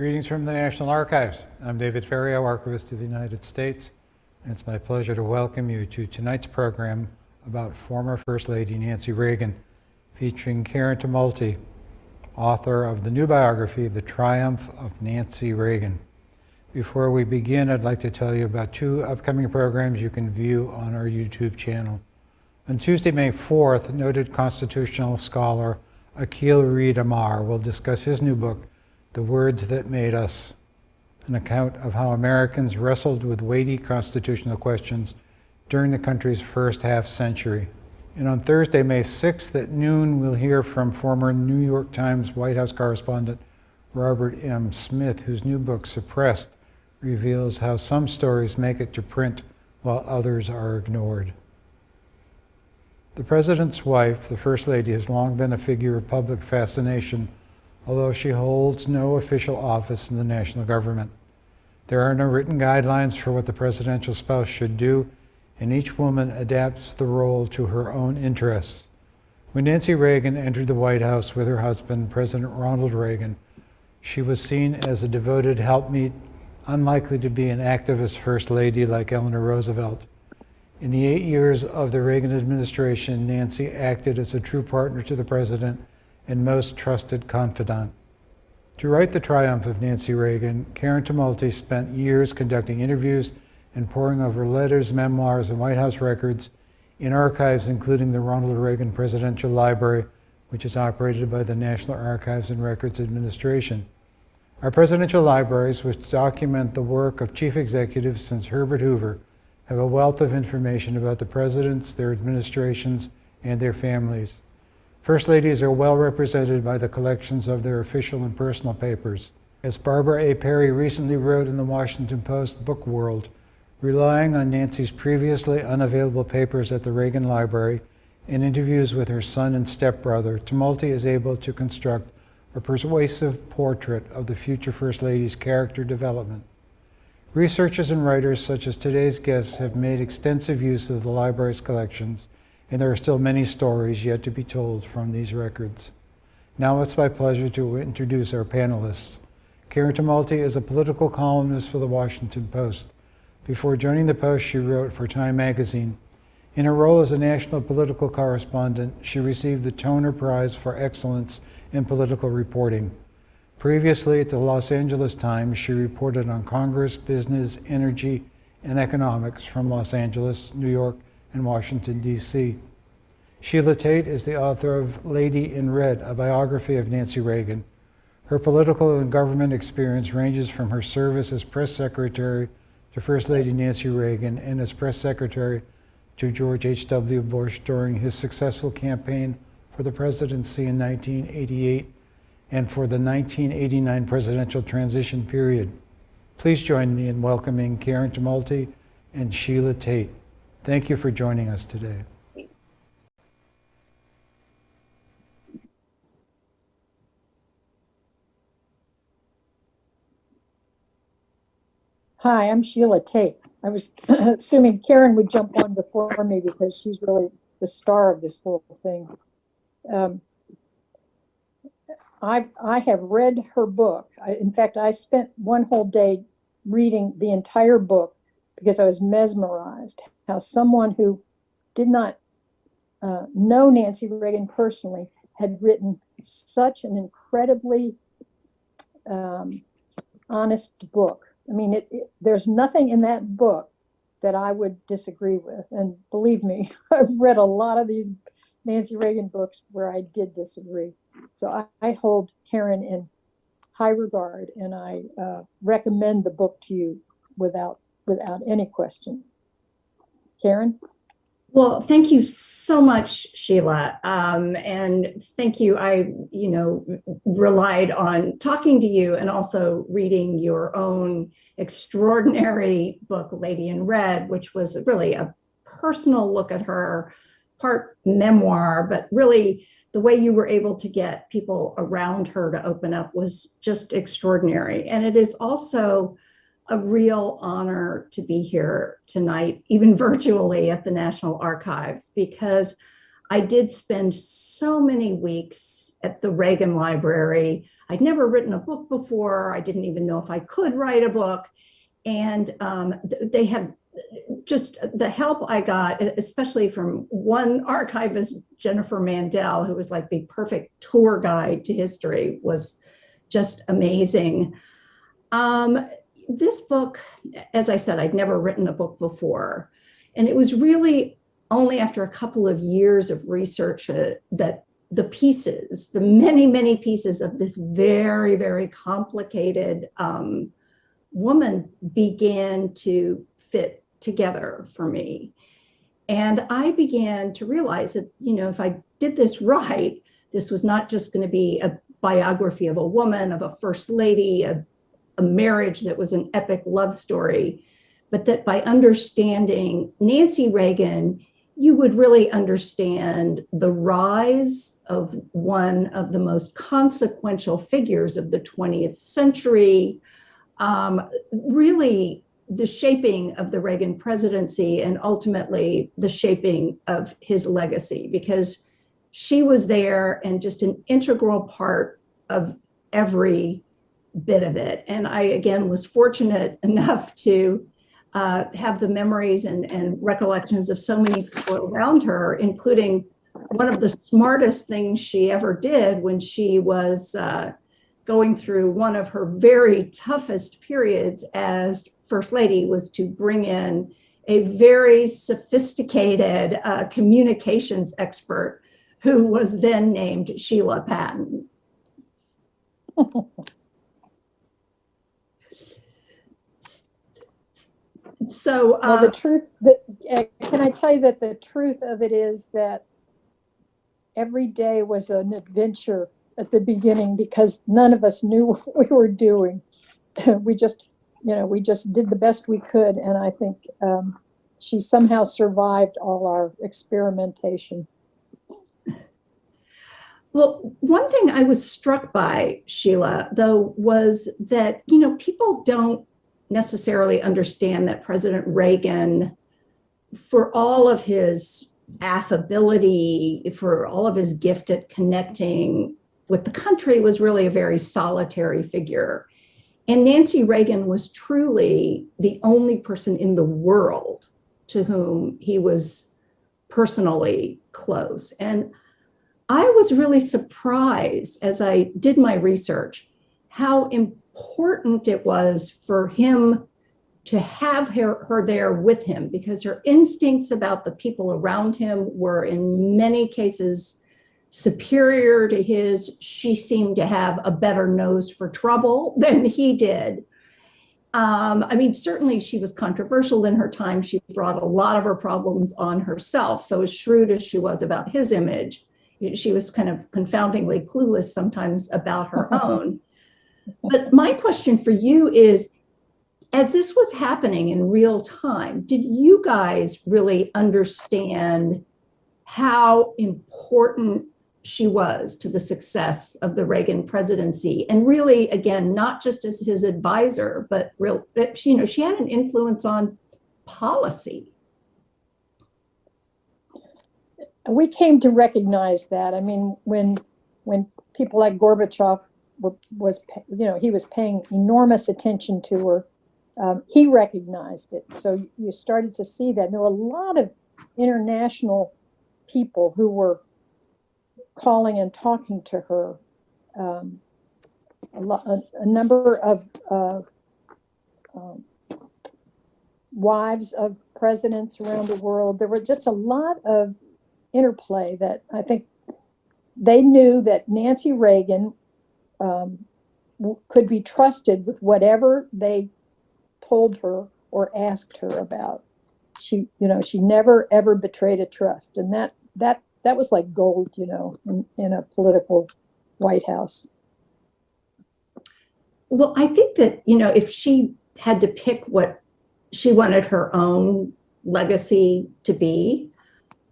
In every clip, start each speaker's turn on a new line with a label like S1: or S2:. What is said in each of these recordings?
S1: Greetings from the National Archives. I'm David Ferriero, Archivist of the United States, and it's my pleasure to welcome you to tonight's program about former First Lady Nancy Reagan, featuring Karen Tumulty, author of the new biography, The Triumph of Nancy Reagan. Before we begin, I'd like to tell you about two upcoming programs you can view on our YouTube channel. On Tuesday, May 4th, noted constitutional scholar Akhil Reed Amar will discuss his new book, The Words That Made Us, an account of how Americans wrestled with weighty constitutional questions during the country's first half century. And on Thursday, May 6th at noon, we'll hear from former New York Times White House correspondent Robert M. Smith, whose new book, Suppressed, reveals how some stories make it to print while others are ignored. The President's wife, the First Lady, has long been a figure of public fascination, although she holds no official office in the national government. There are no written guidelines for what the presidential spouse should do, and each woman adapts the role to her own interests. When Nancy Reagan entered the White House with her husband, President Ronald Reagan, she was seen as a devoted helpmeet, unlikely to be an activist First Lady like Eleanor Roosevelt. In the eight years of the Reagan administration, Nancy acted as a true partner to the president and most trusted confidant. To write The Triumph of Nancy Reagan, Karen Tumulty spent years conducting interviews and poring over letters, memoirs, and White House records in archives including the Ronald Reagan Presidential Library, which is operated by the National Archives and Records Administration. Our presidential libraries, which document the work of chief executives since Herbert Hoover, have a wealth of information about the presidents, their administrations, and their families. First ladies are well represented by the collections of their official and personal papers. As Barbara A. Perry recently wrote in the Washington Post Book World, relying on Nancy's previously unavailable papers at the Reagan Library and interviews with her son and stepbrother, Tumulty is able to construct a persuasive portrait of the future First Lady's character development. Researchers and writers such as today's guests have made extensive use of the library's collections, and there are still many stories yet to be told from these records. Now it's my pleasure to introduce our panelists. Karen Tumulty is a political columnist for the Washington Post. Before joining the Post, she wrote for Time magazine. In her role as a national political correspondent, she received the Toner Prize for Excellence in Political Reporting. Previously at the Los Angeles Times, she reported on Congress, business, energy, and economics from Los Angeles, New York, and Washington, D.C. Sheila Tate is the author of Lady in Red, a biography of Nancy Reagan. Her political and government experience ranges from her service as press secretary to First Lady Nancy Reagan and as press secretary to George H.W. Bush during his successful campaign for the presidency in 1988 and for the 1989 presidential transition period. Please join me in welcoming Karen Tumulty and Sheila Tate. Thank you for joining us today.
S2: Hi, I'm Sheila Tate. I was assuming Karen would jump on before me because she's really the star of this whole thing. Um, I I have read her book. I, in fact, I spent one whole day reading the entire book because I was mesmerized how someone who did not uh, know Nancy Reagan personally had written such an incredibly um, honest book. I mean, it, it, there's nothing in that book that I would disagree with. And believe me, I've read a lot of these Nancy Reagan books where I did disagree. So I, I hold Karen in high regard, and I uh, recommend the book to you without without any question. Karen.
S3: Well, thank you so much, Sheila. Um, and thank you. I, you know, relied on talking to you and also reading your own extraordinary book, Lady in Red, which was really a personal look at her, part memoir, but really the way you were able to get people around her to open up was just extraordinary. And it is also a real honor to be here tonight, even virtually at the National Archives, because I did spend so many weeks at the Reagan Library. I'd never written a book before. I didn't even know if I could write a book. And um, they had just the help I got, especially from one archivist, Jennifer Mandel, who was like the perfect tour guide to history, was just amazing. Um, this book, as I said, I'd never written a book before. And it was really only after a couple of years of research uh, that the pieces, the many, many pieces of this very, very complicated um, woman began to fit together for me. And I began to realize that, you know, if I did this right, this was not just going to be a biography of a woman, of a first lady, a, a marriage that was an epic love story, but that by understanding Nancy Reagan, you would really understand the rise of one of the most consequential figures of the 20th century, um, really the shaping of the Reagan presidency and ultimately the shaping of his legacy, because she was there and just an integral part of every bit of it. And I, again, was fortunate enough to uh, have the memories and, and recollections of so many people around her, including one of the smartest things she ever did when she was uh, going through one of her very toughest periods as First Lady was to bring in a very sophisticated uh, communications expert who was then named Sheila Patton. so
S2: Well,
S3: uh,
S2: the truth, that, uh, can I tell you that the truth of it is that every day was an adventure at the beginning because none of us knew what we were doing. we just, you know, we just did the best we could. And I think um, she somehow survived all our experimentation.
S3: Well, one thing I was struck by, Sheila, though, was that, you know, people don't necessarily understand that President Reagan, for all of his affability, for all of his gift at connecting with the country, was really a very solitary figure. And Nancy Reagan was truly the only person in the world to whom he was personally close. And I was really surprised as I did my research how important it was for him to have her, her there with him because her instincts about the people around him were in many cases superior to his. She seemed to have a better nose for trouble than he did. Um, I mean, certainly she was controversial in her time. She brought a lot of her problems on herself. So, as shrewd as she was about his image, she was kind of confoundingly clueless sometimes about her own. But my question for you is as this was happening in real time, did you guys really understand how important she was to the success of the Reagan presidency? And really, again, not just as his advisor, but real that she, you know, she had an influence on policy.
S2: we came to recognize that. I mean, when when people like Gorbachev was, you know, he was paying enormous attention to her. Um, he recognized it, so you started to see that. There were a lot of international people who were calling and talking to her. Um, a, a, a, number of uh, um, wives of presidents around the world. There were just a lot of interplay that I think they knew that Nancy Reagan um, could be trusted with whatever they told her or asked her about. She, you know, she never ever betrayed a trust, and that that that was like gold, you know, in, in a political White House.
S3: Well, I think that you know, if she had to pick what she wanted her own legacy to be,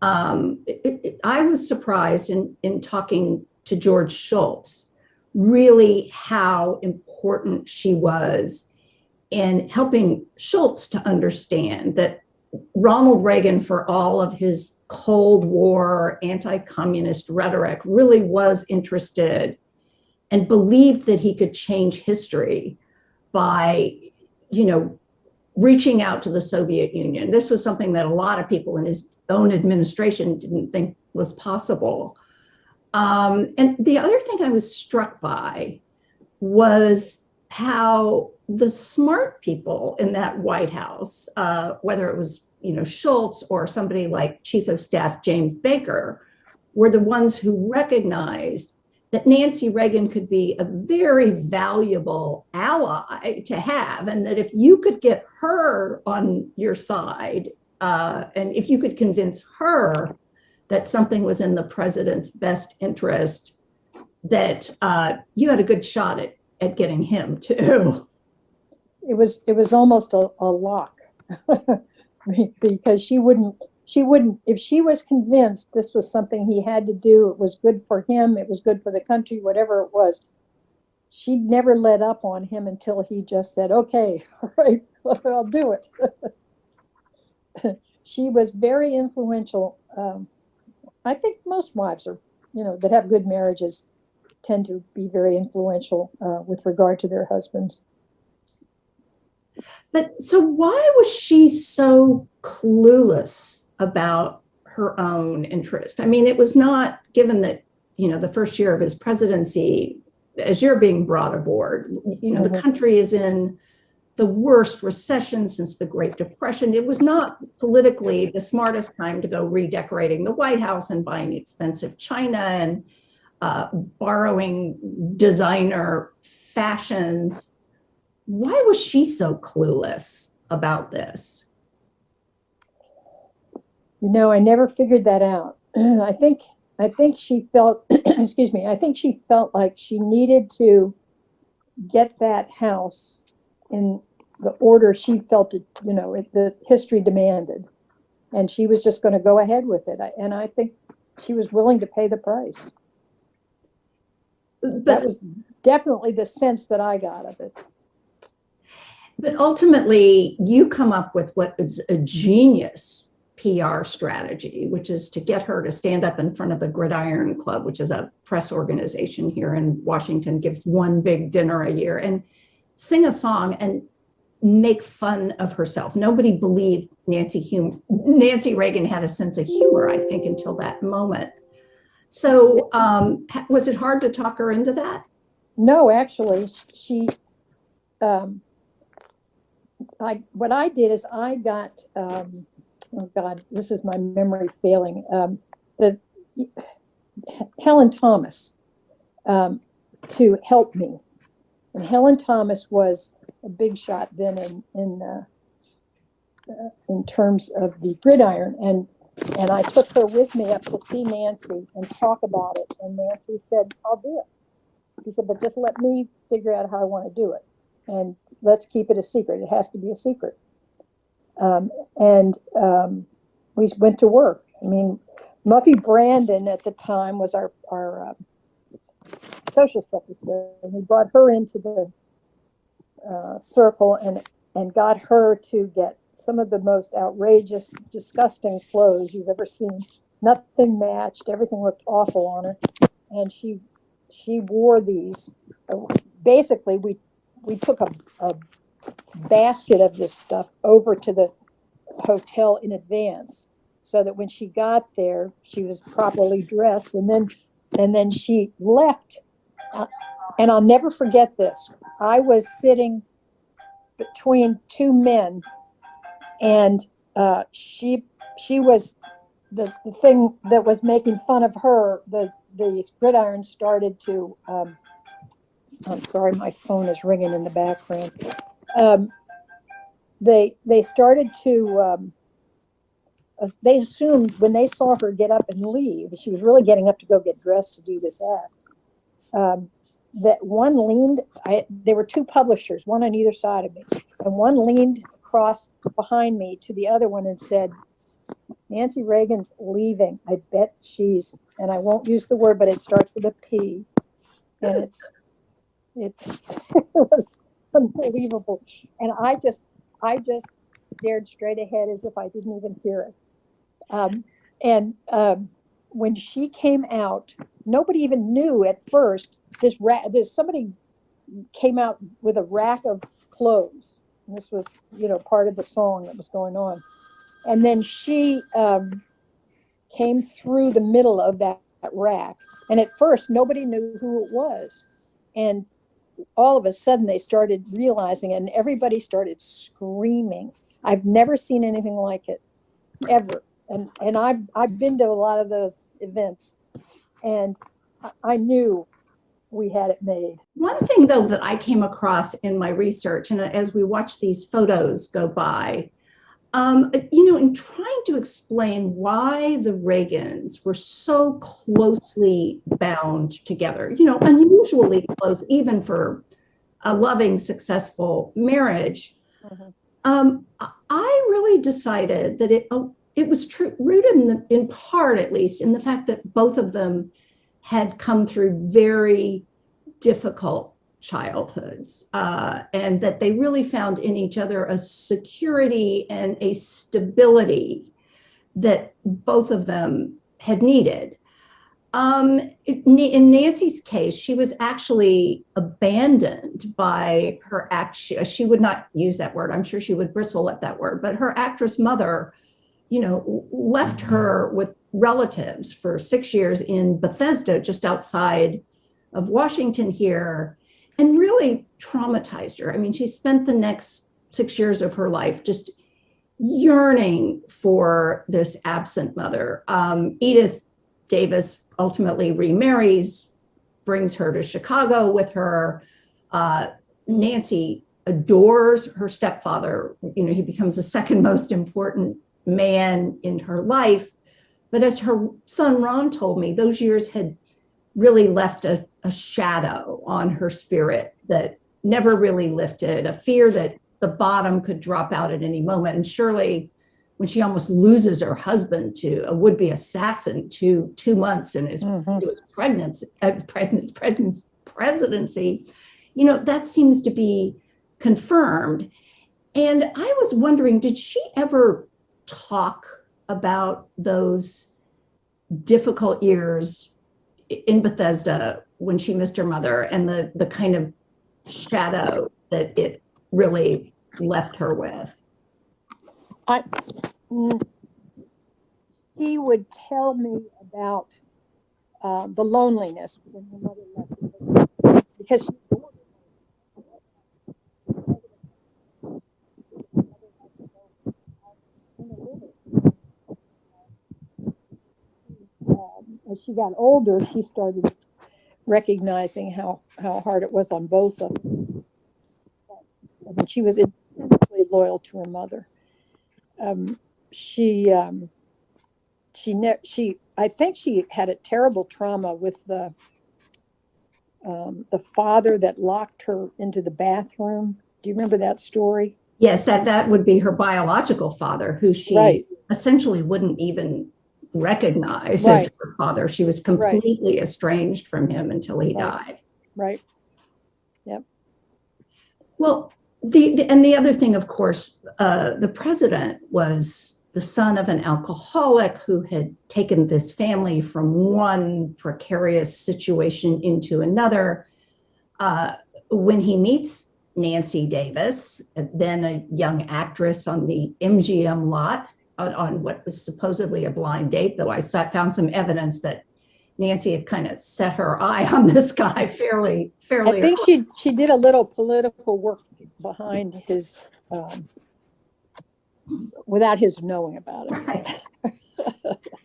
S3: um, it, it, I was surprised in, in talking to George Shultz, really how important she was in helping Shultz to understand that Ronald Reagan, for all of his Cold War anti communist rhetoric, really was interested and believed that he could change history by, you know, reaching out to the Soviet Union. This was something that a lot of people in his own administration didn't think was possible. Um, and the other thing I was struck by was how the smart people in that White House, uh, whether it was you know Shultz or somebody like Chief of Staff James Baker, were the ones who recognized that Nancy Reagan could be a very valuable ally to have, and that if you could get her on your side, uh, and if you could convince her that something was in the president's best interest, that uh, you had a good shot at, at getting him too.
S2: It was, it was almost a, a lock. Because she wouldn't, she wouldn't, if she was convinced this was something he had to do, it was good for him, it was good for the country, whatever it was, she'd never let up on him until he just said, okay, all right, I'll do it. She was very influential. Um, I think most wives are, you know, that have good marriages tend to be very influential uh, with regard to their husbands.
S3: But so why was she so clueless about her own interest? I mean, it was not given that, you know, the first year of his presidency, as you're being brought aboard, you know, the
S2: Mhm.
S3: country is in the worst recession since the Great Depression. It was not politically the smartest time to go redecorating the White House and buying expensive china and uh, borrowing designer fashions. Why was she so clueless about this?
S2: You know, I never figured that out. I think I think she felt excuse me, I think she felt like she needed to get that house in the order she felt it, you know, it, the history demanded. And she was just going to go ahead with it. I- And I think she was willing to pay the price. That was definitely the sense that I got of it.
S3: but ultimately, you come up with what is a genius PR strategy, which is to get her to stand up in front of the Gridiron Club, which is a press organization here in Washington, gives one big dinner a year, and sing a song and make fun of herself. Nobody believed Nancy Nancy Reagan had a sense of humor, I think, until that moment. So, um, was it hard to talk her into that?
S2: No, actually, she, um, like, what I did is I got, um, oh God, this is my memory failing, um, the, Helen Thomas, um, to help me. And Helen Thomas was a big shot then in, in, uh, uh, in terms of the gridiron. And, and I took her with me up to see Nancy and talk about it. And Nancy said, I'll do it. He said, but just let me figure out how I want to do it. And let's keep it a secret. It has to be a secret. Um, and um, we went to work. I mean, Muffie Brandon at the time was our, our uh, social secretary, and we brought her into the uh, circle and, and got her to get some of the most outrageous, disgusting clothes you've ever seen. Nothing matched. Everything looked awful on her. And she she wore these. uh, Basically, we we took a, a basket of this stuff over to the hotel in advance, so that when she got there, she was properly dressed, and then and then she left. And I'll never forget this. I was sitting between two men, and uh, she she was the, the thing that was making fun of her. The the gridiron started to. Um, I'm sorry, my phone is ringing in the background. Um, they they started to. Um, they assumed when they saw her get up and leave, she was really getting up to go get dressed to do this act. Um, that one leaned. I, there were two publishers, one on either side of me, and one leaned across behind me to the other one and said, Nancy Reagan's leaving. I bet she's, and I won't use the word, but it starts with a P. And it's, it, it was unbelievable. And I just, I just stared straight ahead as if I didn't even hear it. Um, and um, when she came out, nobody even knew at first this rack, this somebody came out with a rack of clothes. And this was, you know, part of the song that was going on. And then she um, came through the middle of that, that rack. And at first, nobody knew who it was. And all of a sudden, they started realizing, and everybody started screaming. I've never seen anything like it, ever. And and I've I've been to a lot of those events, and I knew we had it made.
S3: One thing, though, that I came across in my research, and as we watch these photos go by, um, you know, in trying to explain why the Reagans were so closely bound together, you know, unusually close, even for a loving, successful marriage,
S2: Mhm.
S3: um, I- I really decided that it oh, it was true, rooted in the in part, at least, in the fact that both of them had come through very difficult childhoods uh, and that they really found in each other a security and a stability that both of them had needed. Um, in Nancy's case, she was actually abandoned by her act. She, she would not use that word. I'm sure she would bristle at that word, but her actress mother, you know, left her with relatives for six years in Bethesda, just outside of Washington here, and really traumatized her. I mean, she spent the next six years of her life just yearning for this absent mother. Um, Edith Davis ultimately remarries, brings her to Chicago with her. Uh, Nancy adores her stepfather. You know, he becomes the second most important man in her life. But as her son Ron told me, those years had really left a, a shadow on her spirit that never really lifted, a fear that the bottom could drop out at any moment. And surely when she almost loses her husband to a would-be assassin to two months and is
S2: Mhm.
S3: his pregnancy, uh, pregnant, pregnancy, presidency, you know, that seems to be confirmed. And I was wondering, did she ever talk about those difficult years in Bethesda when she missed her mother and the the kind of shadow that it really left her with?
S2: Mm. He would tell me about uh, the loneliness when her mother left her. because she Um, as she got older, she started recognizing how, how hard it was on both of them. I mean, she was intensely loyal to her mother. Um, she, um, she, ne- she, I think she had a terrible trauma with the, um, the father that locked her into the bathroom. Do you remember that story?
S3: Yes, that that would be her biological father, who she
S2: Right.
S3: essentially wouldn't even recognize as her father. She was completely estranged from him until he
S2: Right.
S3: died.
S2: Right. Yep.
S3: Well, the, the and the other thing, of course, uh, the president was the son of an alcoholic who had taken this family from one precarious situation into another. Uh, when he meets Nancy Davis, then a young actress on the MGM lot on, on what was supposedly a blind date, though I found some evidence that Nancy had kind of set her eye on this guy fairly, fairly.
S2: I think she, she did a little political work behind his, um, without his knowing about it.
S3: Right.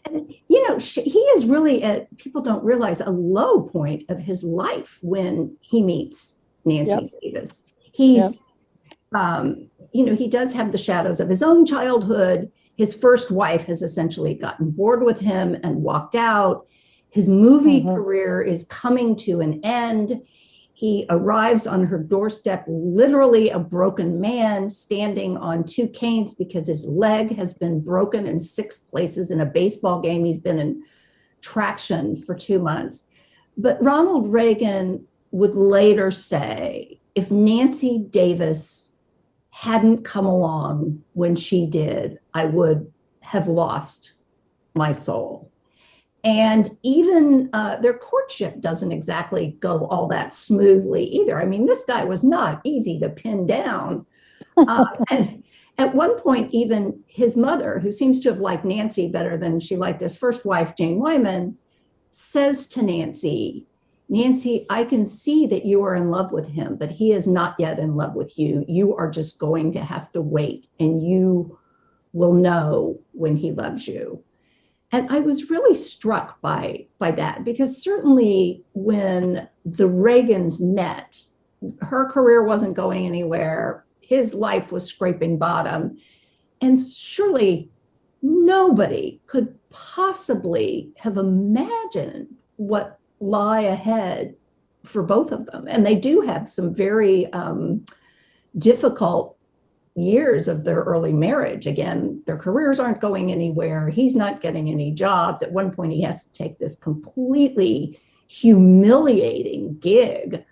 S3: And, you know, sh- he is really at, people don't realize, a low point of his life when he meets Nancy Davis. He's,
S2: Yep.
S3: um, you know, he does have the shadows of his own childhood. His first wife has essentially gotten bored with him and walked out. His movie
S2: Mhm.
S3: career is coming to an end. He arrives on her doorstep, literally a broken man standing on two canes because his leg has been broken in six places in a baseball game. He's been in traction for two months. But Ronald Reagan would later say if Nancy Davis hadn't come along when she did, I would have lost my soul. And even uh, their courtship doesn't exactly go all that smoothly either. I mean, this guy was not easy to pin down. Uh, and at one point, even his mother, who seems to have liked Nancy better than she liked his first wife, Jane Wyman, says to Nancy, Nancy, I can see that you are in love with him, but he is not yet in love with you. You are just going to have to wait and you will know when he loves you. And I was really struck by, by that because certainly when the Reagans met, her career wasn't going anywhere. His life was scraping bottom. And surely nobody could possibly have imagined what lie ahead for both of them. And they do have some very um, difficult years of their early marriage. Again, their careers aren't going anywhere. He's not getting any jobs. At one point, he has to take this completely humiliating gig,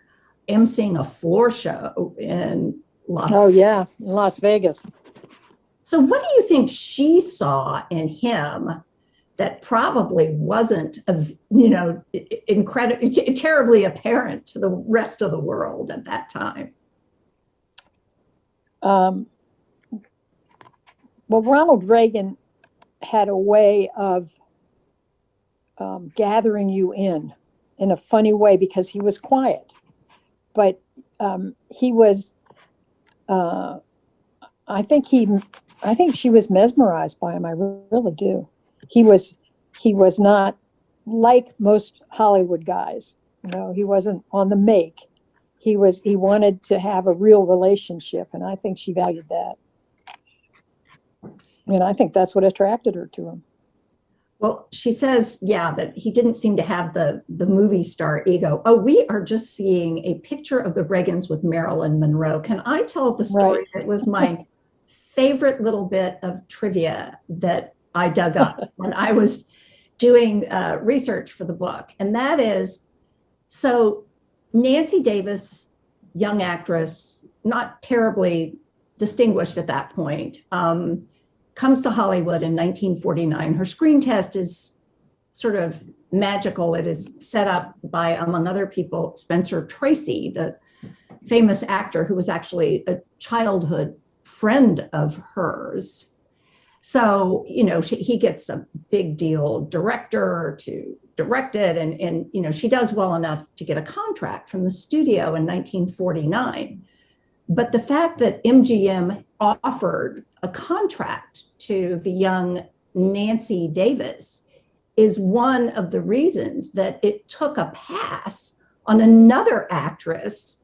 S3: emceeing a floor show in Las
S2: Oh, yeah, in Las Vegas.
S3: so what do you think she saw in him that probably wasn't, you know, incredibly, terribly apparent to the rest of the world at that time?
S2: Um, well, Ronald Reagan had a way of um, gathering you in in a funny way because he was quiet, but um, he was. Uh, I think he, I think she was mesmerized by him. I really do. He was, he was not like most Hollywood guys. You know, he wasn't on the make he was he wanted to have a real relationship and i think she valued that and i think that's what attracted her to him
S3: Well, she says, yeah, that he didn't seem to have the, the movie star ego. Oh, we are just seeing a picture of the Reagans with Marilyn Monroe. Can I tell the story It was my favorite little bit of trivia that I dug up when I was doing uh, research for the book? And that is, so Nancy Davis, young actress, not terribly distinguished at that point, um, comes to Hollywood in 1949. Her screen test is sort of magical. It is set up by, among other people, Spencer Tracy, the famous actor who was actually a childhood friend of hers. So, you know, she, he gets a big deal director to direct it. And, and, you know, she does well enough to get a contract from the studio in 1949. But the fact that MGM offered a contract to the young Nancy Davis is one of the reasons that it took a pass on another actress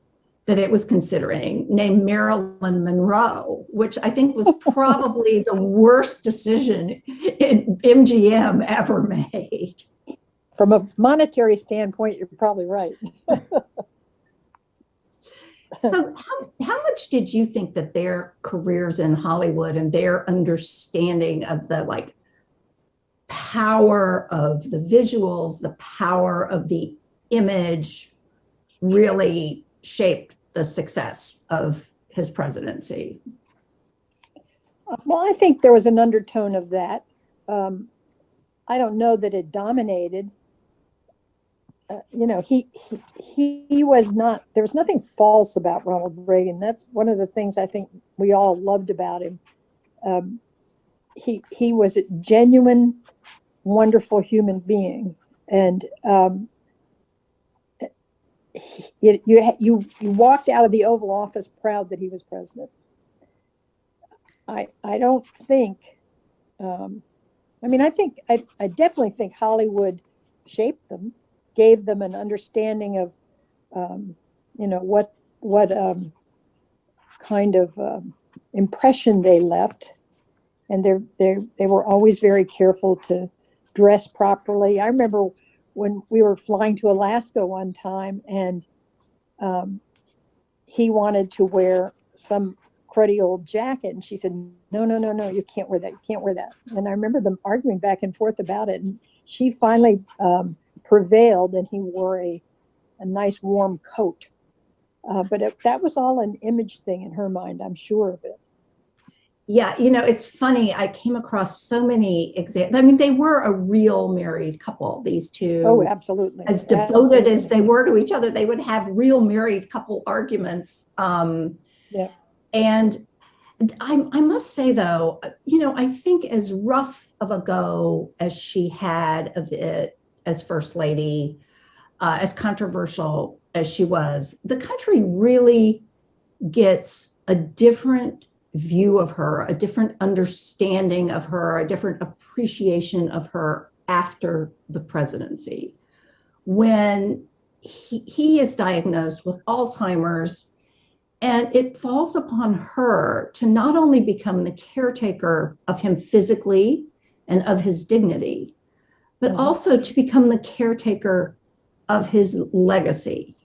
S3: that it was considering named Marilyn Monroe, which I think was probably the worst decision MGM ever made.
S2: From a monetary standpoint, you're probably right.
S3: so how, how much did you think that their careers in Hollywood and their understanding of the like power of the visuals, the power of the image really shaped the success of his presidency?
S2: Well, I think there was an undertone of that. Um, I don't know that it dominated. You know, he, he he was not. There was nothing false about Ronald Reagan. That's one of the things I think we all loved about him. Um, he he was a genuine, wonderful human being, and um, you, you, you, you walked out of the Oval Office proud that he was president. I, I don't think, um, I mean, I think, I, I definitely think Hollywood shaped them, gave them an understanding of, um, you know, what, what um, kind of um, impression they left. And they're, they're, they were always very careful to dress properly. I remember when we were flying to Alaska one time and um, he wanted to wear some cruddy old jacket and she said no no no no you can't wear that you can't wear that and i remember them arguing back and forth about it and she finally um, prevailed and he wore a, a nice warm coat uh, but it, that was all an image thing in her mind i'm sure of it
S3: Yeah, you know, it's funny. I came across so many examples. I mean, they were a real married couple, these two.
S2: Oh, absolutely.
S3: as devoted as they were to each other, they would have real married couple arguments. Um,
S2: Yeah.
S3: And I, I must say, though, you know, I think as rough of a go as she had of it as First Lady, uh, as controversial as she was, the country really gets a different view of her, a different understanding of her, a different appreciation of her after the presidency. When he, he is diagnosed with Alzheimer's, and it falls upon her to not only become the caretaker of him physically and of his dignity, but
S2: Mhm.
S3: also to become the caretaker of his legacy.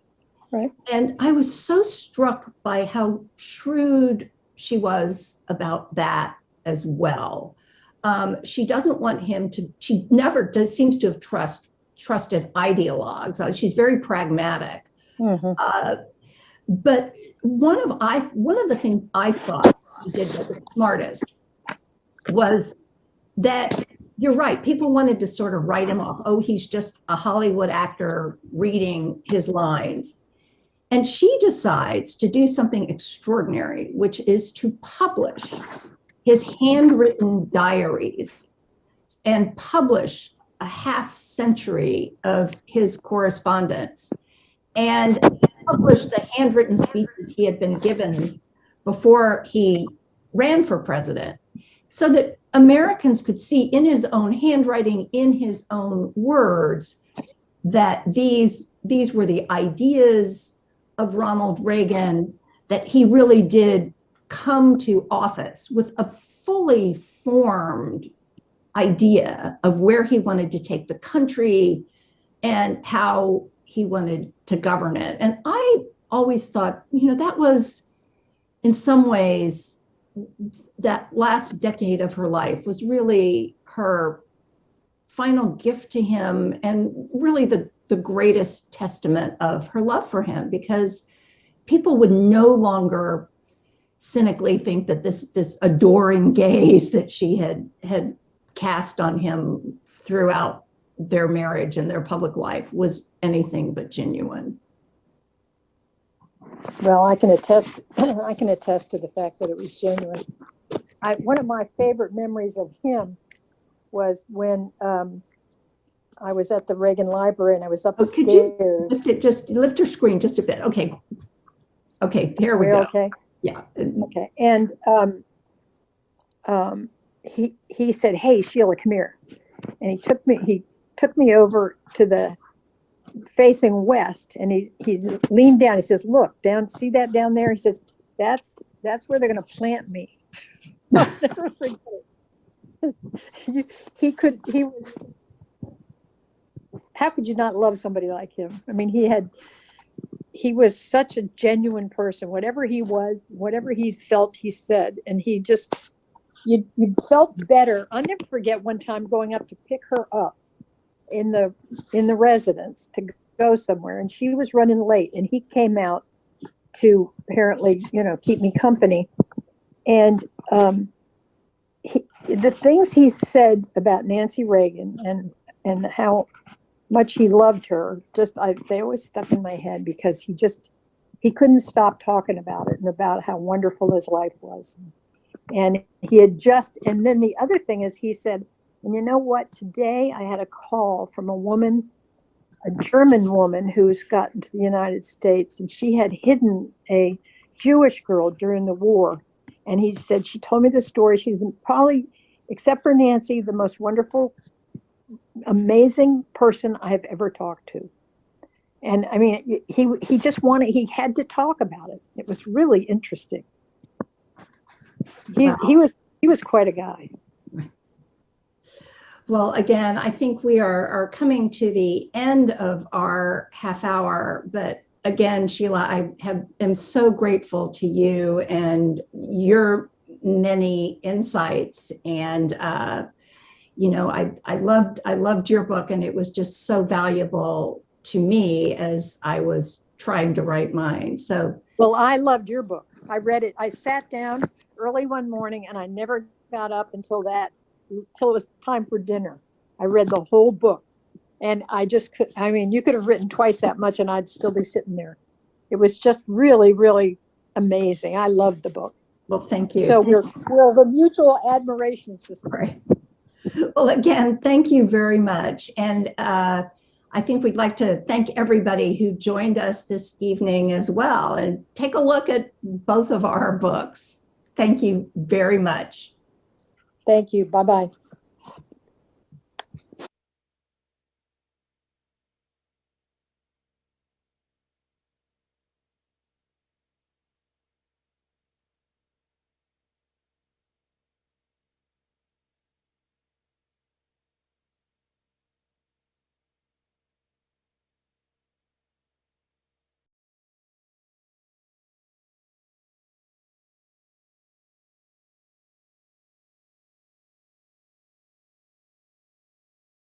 S2: Right.
S3: And I was so struck by how shrewd she was about that as well. Um, she doesn't want him to, she never does, seems to have trust, trusted ideologues. Uh, She's very pragmatic.
S2: Mhm.
S3: Uh, but one of I one of the things I thought she did that was smartest was that you're right. People wanted to sort of write him off. Oh, he's just a Hollywood actor reading his lines. And she decides to do something extraordinary, which is to publish his handwritten diaries and publish a half century of his correspondence and publish the handwritten speeches he had been given before he ran for president so that Americans could see in his own handwriting, in his own words, that these, these were the ideas of Ronald Reagan, that he really did come to office with a fully formed idea of where he wanted to take the country and how he wanted to govern it. And I always thought, you know, that was in some ways that last decade of her life was really her final gift to him and really the, the greatest testament of her love for him because people would no longer cynically think that this this adoring gaze that she had had cast on him throughout their marriage and their public life was anything but genuine.
S2: Well, I can attest, I can attest to the fact that it was genuine. I, one of my favorite memories of him was when, um, I was at the Reagan Library and I was
S3: Oh, could you
S2: upstairs.
S3: Lift it, just lift your screen just a bit. Okay. Okay, here we
S2: We're
S3: go.
S2: okay?
S3: Yeah.
S2: Okay, and, um, um, he, he said, hey, Sheila, come here. And he took me, he took me over to the facing west and he, he leaned down, he says, look, down, see that down there? He says, that's, that's where they're gonna plant me. He could, he was, how could you not love somebody like him? I mean, he had, he was such a genuine person. Whatever he was, whatever he felt, he said, and he just, you, you felt better. I'll never forget one time going up to pick her up in the, in the residence to go somewhere, and she was running late, and he came out to apparently, you know, keep me company. And, um, he, the things he said about Nancy Reagan and, and how much he loved her, just, I, they always stuck in my head because he just, he couldn't stop talking about it and about how wonderful his life was. And he had just, and then the other thing is he said, and you know what? Today I had a call from a woman, a German woman who's gotten to the United States and she had hidden a Jewish girl during the war. And he said, she told me the story. She's probably, except for Nancy, the most wonderful, amazing person I've ever talked to. And I mean, he, he just wanted, he had to talk about it. It was really interesting. He,
S3: Wow.
S2: he was, he was quite a guy.
S3: Well, again, I think we are, are coming to the end of our half hour, but again, Sheila, I have, am so grateful to you and your many insights and, uh, you know, I, I loved, I loved your book and it was just so valuable to me as I was trying to write mine. So
S2: Well, I loved your book. I read it. I sat down early one morning and I never got up until that, until it was time for dinner. I read the whole book. And I just could, I mean, you could have written twice that much and I'd still be sitting there. It was just really, really amazing. I loved the book.
S3: Well, thank you.
S2: So we're, we're a mutual admiration system.
S3: Right. Well, again, thank you very much. And uh, I think we'd like to thank everybody who joined us this evening as well. And take a look at both of our books. Thank you very much.
S2: Thank you. Bye-bye.